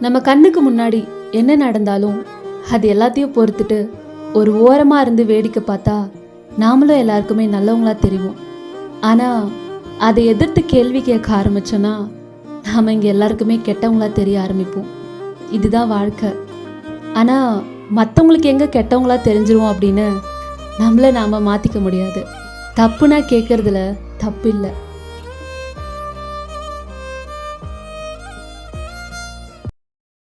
நம்ம கண்ணுக்கு முன்னாடி என்ன நடந்தாலும் அது எல்லாத்தையும் பொறுத்துட்டு ஒரு ஓரமாக இருந்து வேடிக்கை பார்த்தா நாமளும் எல்லாருக்குமே நல்லவங்களா தெரியும் ஆனால் அதை எதிர்த்து கேள்வி கேட்க ஆரம்பிச்சோன்னா நாம் இங்கே எல்லாருக்குமே கெட்டவங்களா தெரிய ஆரம்பிப்போம். இதுதான் வாழ்க்கை. ஆனால் மற்றவங்களுக்கு எங்கே கெட்டவங்களா தெரிஞ்சிருவோம் அப்படின்னு நம்மளை நாம் மாற்றிக்க முடியாது. தப்புனா கேட்குறதுல தப்பு இல்லை.